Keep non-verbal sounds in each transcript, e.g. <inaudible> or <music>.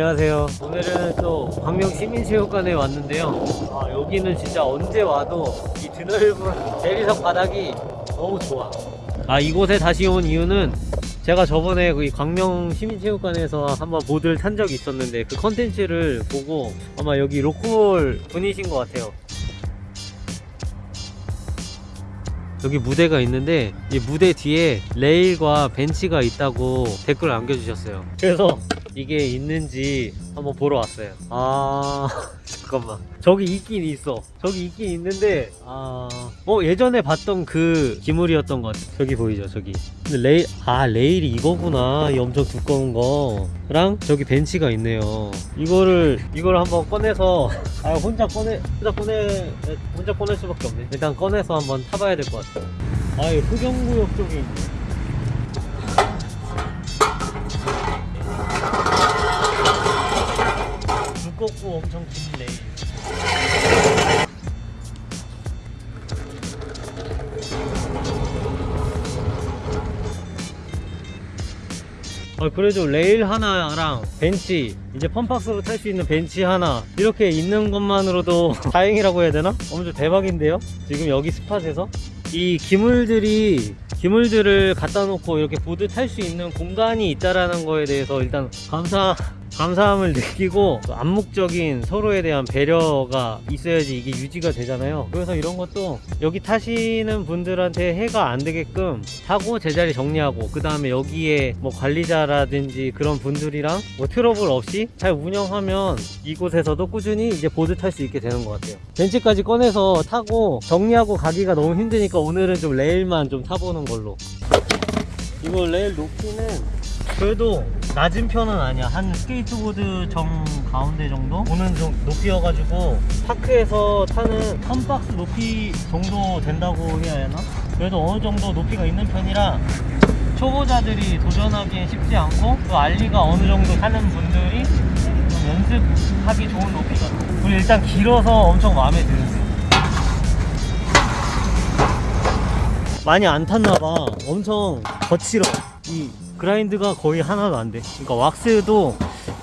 안녕하세요. 오늘은 또 광명 시민체육관에 왔는데요. 아, 여기는 진짜 언제 와도 이 드넓은 대리석 바닥이 너무 좋아. 아, 이곳에 다시 온 이유는 제가 저번에 그 광명 시민체육관에서 한번 보드를 탄 적이 있었는데 그 컨텐츠를 보고 아마 여기 local 분이신 것 같아요. 여기 무대가 있는데 이 무대 뒤에 레일과 벤치가 있다고 댓글을 남겨주셨어요 그래서 이게 있는지 한번 보러 왔어요. 아 <laughs> 잠깐만. 저기 있긴 있어. 저기 있긴 있는데 아... 어 예전에 봤던 그 기물이었던 것 같아. 저기 보이죠 저기. 근데 레일 아 레일이 이거구나. 이 엄청 두꺼운 거랑 저기 벤치가 있네요. 이거를 이걸 한번 꺼내서 <laughs> 아 혼자 꺼내 혼자 꺼내 혼자 꺼낼 수밖에 없네. 일단 꺼내서 한번 타봐야 될 것 같아요 아이 흑영구역 쪽에 있네 두껍고 엄청 긴 레일 아, 그래도 레일 하나랑 벤치 이제 fun box로 탈 수 있는 벤치 하나 이렇게 있는 것만으로도 <laughs> 다행이라고 해야 되나? 엄청 대박인데요? 지금 여기 spot에서 이 기물들이 기물들을 갖다 놓고 이렇게 보드 탈 수 있는 공간이 있다라는 거에 대해서 일단 감사 감사함을 느끼고 또 암묵적인 서로에 대한 배려가 있어야지 이게 유지가 되잖아요. 그래서 이런 것도 여기 타시는 분들한테 해가 안 되게끔 타고 제자리 정리하고 그 다음에 여기에 뭐 관리자라든지 그런 분들이랑 뭐 트러블 없이 잘 운영하면 이곳에서도 꾸준히 이제 보드 탈 수 있게 되는 것 같아요. 벤치까지 꺼내서 타고 정리하고 가기가 너무 힘드니까 오늘은 좀 레일만 좀 타보는 걸로. 이거 레일 높이는 그래도 낮은 편은 아니야. 한 스케이트보드 정 가운데 정도? 오는 좀 높이여가지고 park에서 타는 fun box 높이 정도 된다고 해야 하나? 그래도 어느 정도 높이가 있는 편이라 초보자들이 도전하기엔 쉽지 않고 또 ollie가 어느 정도 타는 분들이 좀 연습하기 좋은 높이가 그리고 일단 길어서 엄청 마음에 드는데. 많이 안 탔나봐. 엄청 거칠어. 이 그라인드가 거의 하나도 안돼. 그러니까 왁스도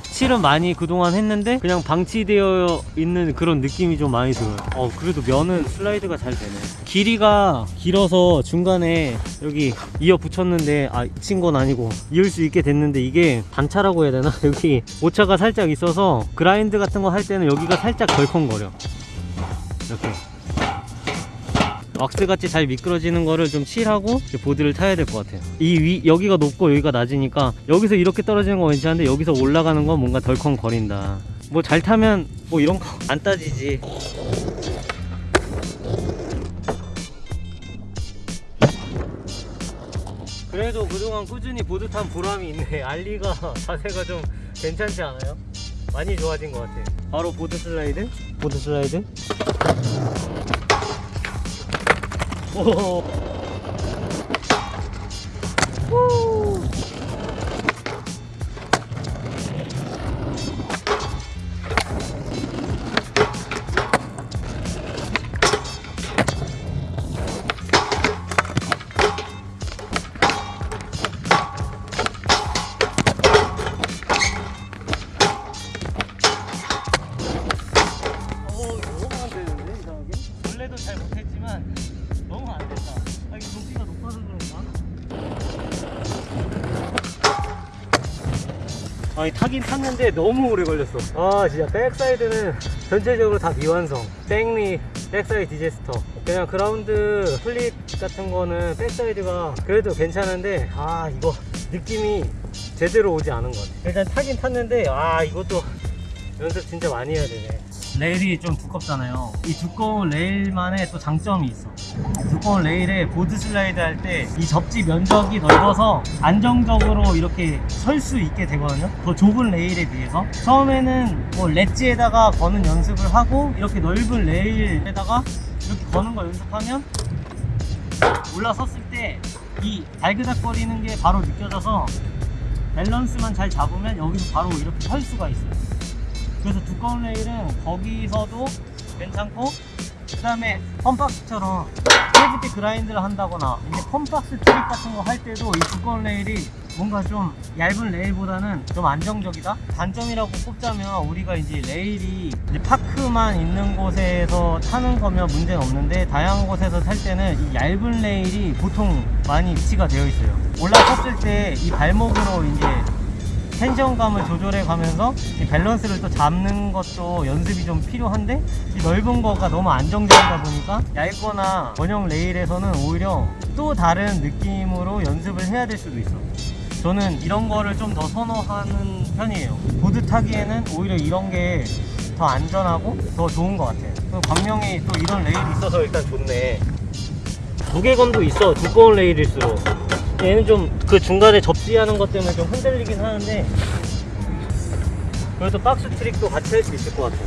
칠은 많이 그동안 했는데 그냥 방치되어 있는 그런 느낌이 좀 많이 들어요. 어 그래도 면은 슬라이드가 잘 되네. 길이가 길어서 중간에 여기 이어 붙였는데 아 친 건 아니고 이을 수 있게 됐는데 이게 단차라고 해야 되나? <laughs> 여기 오차가 살짝 있어서 그라인드 같은 거 할 때는 여기가 살짝 덜컹거려. 이렇게 왁스같이 잘 미끄러지는 거를 좀 칠하고 보드를 타야 될 것 같아요. 이 위 여기가 높고 여기가 낮으니까 여기서 이렇게 떨어지는 건 괜찮은데 여기서 올라가는 건 뭔가 덜컹 거린다. 뭐 잘 타면 뭐 이런 거 안 따지지. 그래도 그동안 꾸준히 보드 탄 보람이 있네. <laughs> 알리가 자세가 좀 괜찮지 않아요? 많이 좋아진 것 같아요. 바로 보드 슬라이드? 보드 슬라이드 오. 후. 아니 타긴 탔는데 너무 오래 걸렸어. 아 진짜 backside는 전체적으로 다 미완성. back lip backside disaster. 그냥 ground flip 같은 거는 backside가 그래도 괜찮은데 아 이거 느낌이 제대로 오지 않은 것 같아. 일단 타긴 탔는데 아 이것도 연습 진짜 많이 해야 되네. 레일이 좀 두껍잖아요. 이 두꺼운 레일만의 또 장점이 있어. 두꺼운 레일에 board slide 할 때 이 접지 면적이 넓어서 안정적으로 이렇게 설 수 있게 되거든요. 더 좁은 레일에 비해서. 처음에는 뭐 ledge에다가 거는 연습을 하고 이렇게 넓은 레일에다가 이렇게 거는 거 연습하면 올라섰을 때 이 달그닥거리는 게 바로 느껴져서 밸런스만 잘 잡으면 여기서 바로 이렇게 설 수가 있어요. 그래서 두꺼운 레일은 거기서도 괜찮고 그 다음에 fun box처럼 fifty grind를 한다거나 이제 fun box 트릭 같은 거 할 때도 이 두꺼운 레일이 뭔가 좀 얇은 레일보다는 좀 안정적이다? 단점이라고 꼽자면 우리가 이제 레일이 이제 park만 있는 곳에서 타는 거면 문제는 없는데 다양한 곳에서 탈 때는 이 얇은 레일이 보통 많이 위치가 되어 있어요 올라섰을 때 이 발목으로 이제 tension감을 조절해 가면서 이 밸런스를 또 잡는 것도 연습이 좀 필요한데 이 넓은 거가 너무 안정적이다 보니까 얇거나 원형 레일에서는 오히려 또 다른 느낌으로 연습을 해야 될 수도 있어. 저는 이런 거를 좀 더 선호하는 편이에요. 보드 타기에는 오히려 이런 게 더 안전하고 더 좋은 것 같아요. 광명이 또 이런 레일이 있어서 일단 좋네. 무게감도 있어. 두꺼운 레일일수록 얘는 좀 그 중간에 접지하는 것 때문에 좀 흔들리긴 하는데 그래도 박스 트릭도 같이 할 수 있을 것 같아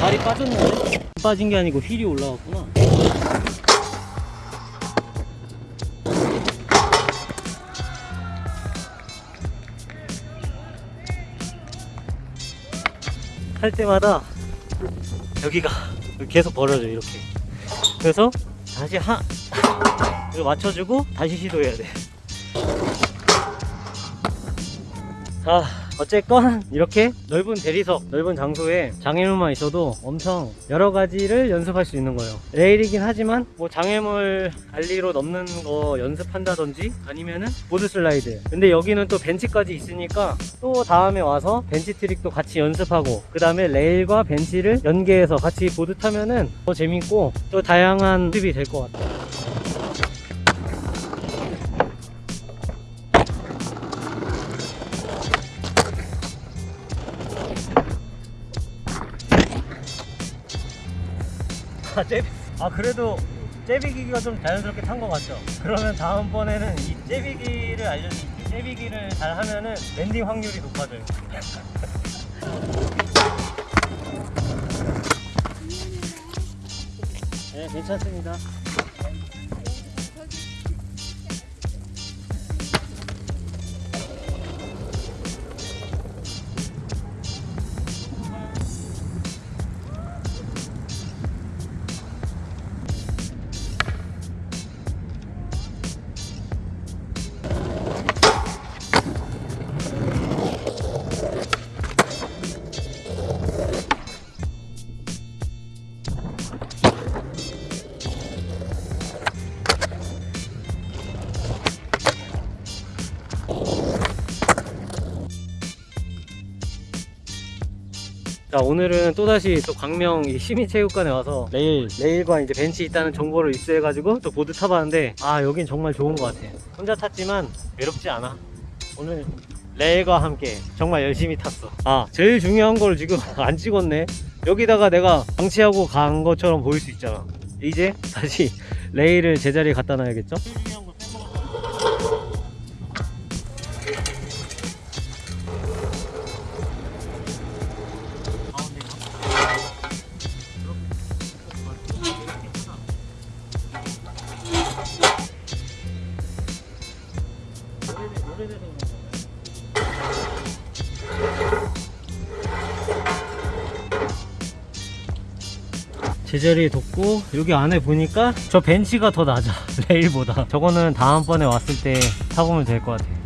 발이 빠졌는데? 빠진 게 아니고 휠이 올라왔구나. 할 때마다 여기가 계속 벌어져 이렇게. 그래서 다시 하 이거 맞춰주고 다시 시도해야 돼. 자, 어쨌건 이렇게 넓은 대리석, 넓은 장소에 장애물만 있어도 엄청 여러 가지를 연습할 수 있는 거예요. 레일이긴 하지만 뭐 장애물 ollie로 넘는 거 연습한다든지 아니면은 board slide. 근데 여기는 또 벤치까지 있으니까 또 다음에 와서 벤치 트릭도 같이 연습하고 그 다음에 레일과 벤치를 연계해서 같이 보드 타면은 더 재밌고 또 다양한 연습이 될 것 같아요. 아, 잽, 아 그래도 제비기가 좀 자연스럽게 탄 것 같죠? 그러면 다음번에는 이 제비기를 알려줄게 제비기를 잘 하면은 랜딩 확률이 높아져요. <laughs> 네 괜찮습니다 자 오늘은 또다시 또 광명 이 시민체육관에 와서 레일. 레일과 이제 벤치 있다는 정보를 입수해가지고 또 보드 타봤는데 아 여긴 정말 좋은 것 같아. 혼자 탔지만 외롭지 않아. 오늘 레일과 함께 정말 열심히 탔어. 아 제일 중요한 걸 지금 <laughs> 안 찍었네. 여기다가 내가 방치하고 간 것처럼 보일 수 있잖아. 이제 다시 <laughs> 레일을 제자리에 갖다 놔야겠죠? 제자리에 뒀고 여기 안에 보니까 저 벤치가 더 낮아 <laughs> 레일보다. 저거는 다음번에 왔을 때 타보면 될 것 같아요.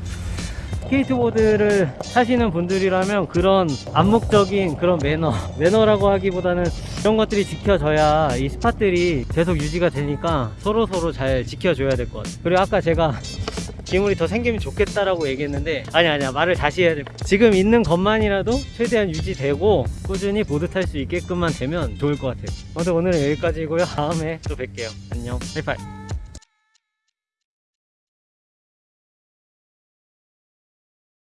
스케이트보드를 타시는 분들이라면 그런 암묵적인 그런 매너 <laughs> 매너라고 하기보다는 이런 것들이 지켜져야 이 spot들이 계속 유지가 되니까 서로 서로 잘 지켜줘야 될 것 같아요. 그리고 아까 제가 기물이 더 생기면 좋겠다라고 얘기했는데 아니 아니야. 말을 다시 해야 돼. 지금 있는 것만이라도 최대한 유지되고 꾸준히 보드 탈 수 있게끔만 되면 좋을 것 같아요. 아무튼 오늘은 여기까지고요. 다음에 또 뵐게요. 안녕. 하이파이